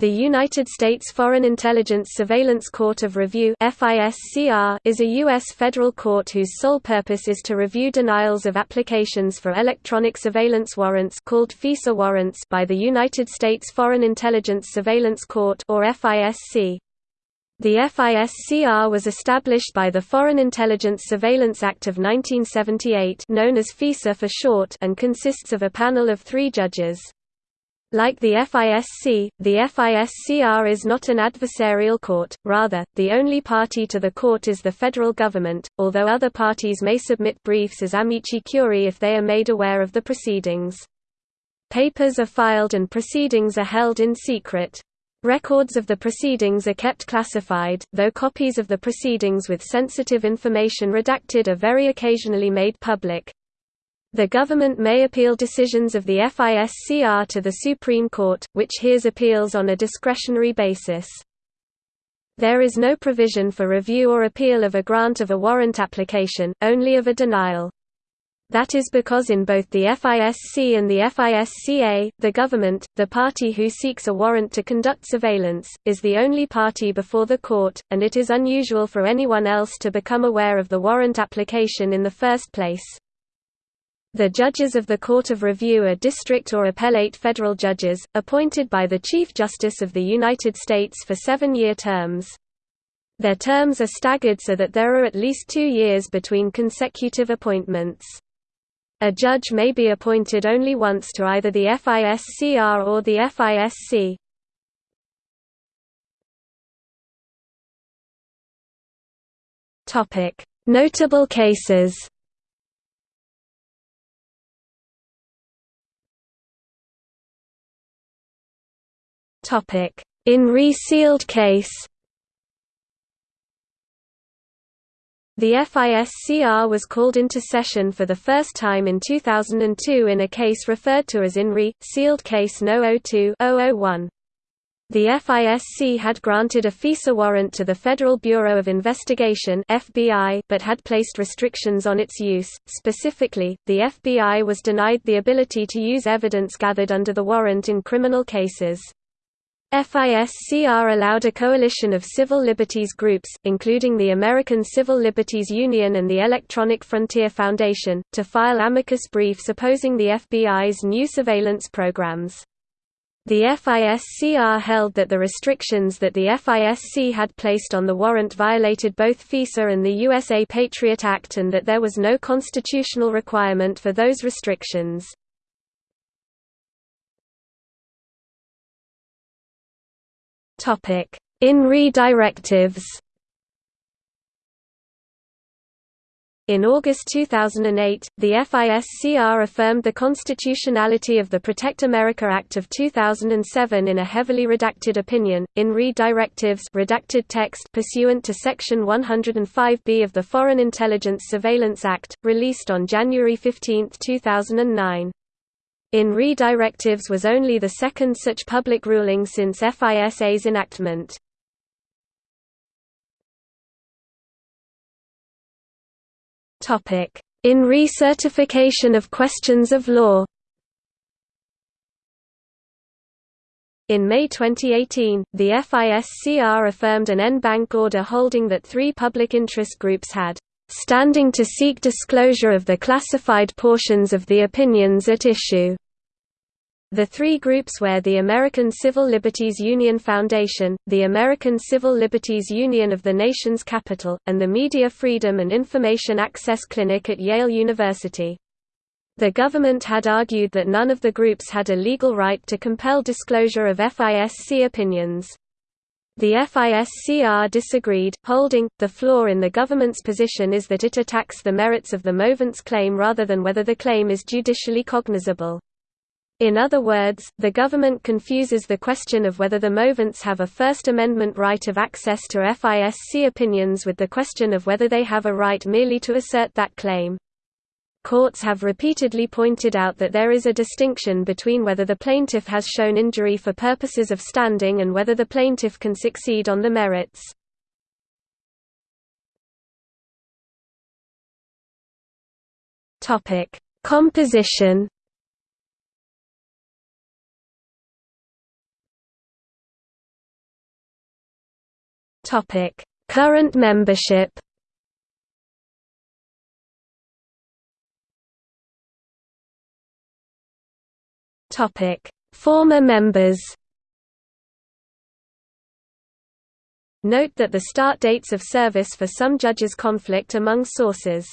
The United States Foreign Intelligence Surveillance Court of Review is a U.S. federal court whose sole purpose is to review denials of applications for electronic surveillance warrants called FISA warrants by the United States Foreign Intelligence Surveillance Court or FISC. The FISCR was established by the Foreign Intelligence Surveillance Act of 1978 known as FISA for short and consists of a panel of three judges. Like the FISC, the FISCR is not an adversarial court, rather, the only party to the court is the federal government, although other parties may submit briefs as amici curiae if they are made aware of the proceedings. Papers are filed and proceedings are held in secret. Records of the proceedings are kept classified, though copies of the proceedings with sensitive information redacted are very occasionally made public. The government may appeal decisions of the FISCR to the Supreme Court, which hears appeals on a discretionary basis. There is no provision for review or appeal of a grant of a warrant application, only of a denial. That is because in both the FISC and the FISCR, the government, the party who seeks a warrant to conduct surveillance, is the only party before the court, and it is unusual for anyone else to become aware of the warrant application in the first place. The judges of the Court of Review are district or appellate federal judges, appointed by the Chief Justice of the United States for seven-year terms. Their terms are staggered so that there are at least two years between consecutive appointments. A judge may be appointed only once to either the FISCR or the FISC. Notable cases In re-sealed case The FISCR was called into session for the first time in 2002 in a case referred to as in re-sealed case No. 02-001. The FISC had granted a FISA warrant to the Federal Bureau of Investigation (FBI) but had placed restrictions on its use. Specifically, the FBI was denied the ability to use evidence gathered under the warrant in criminal cases. FISCR allowed a coalition of civil liberties groups, including the American Civil Liberties Union and the Electronic Frontier Foundation, to file amicus briefs opposing the FBI's new surveillance programs. The FISCR held that the restrictions that the FISC had placed on the warrant violated both FISA and the USA Patriot Act and that there was no constitutional requirement for those restrictions. In re Directives. In August 2008, the FISCR affirmed the constitutionality of the Protect America Act of 2007 in a heavily redacted opinion, in re-directives redacted text pursuant to Section 105B of the Foreign Intelligence Surveillance Act, released on January 15, 2009. In re Directives was only the second such public ruling since FISA's enactment. In re Certification of questions of law In May 2018, the FISCR affirmed an en banc order holding that three public interest groups had standing to seek disclosure of the classified portions of the opinions at issue. The three groups were the American Civil Liberties Union Foundation, the American Civil Liberties Union of the nation's capital, and the Media Freedom and Information Access Clinic at Yale University. The government had argued that none of the groups had a legal right to compel disclosure of FISC opinions. The FISCR disagreed, holding, the flaw in the government's position is that it attacks the merits of the movant's claim rather than whether the claim is judicially cognizable. In other words, the government confuses the question of whether the movants have a First Amendment right of access to FISC opinions with the question of whether they have a right merely to assert that claim. Courts have repeatedly pointed out that there is a distinction between whether the plaintiff has shown injury for purposes of standing and whether the plaintiff can succeed on the merits. Composition Current membership Former members Note that the start dates of service for some judges conflict among sources.